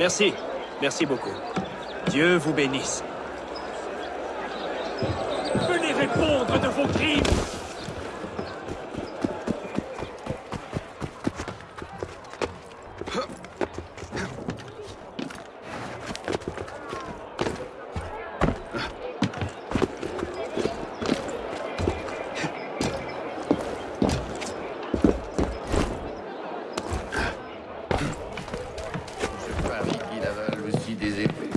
Merci. Merci beaucoup. Dieu vous bénisse. Venez répondre de vos crimes easy.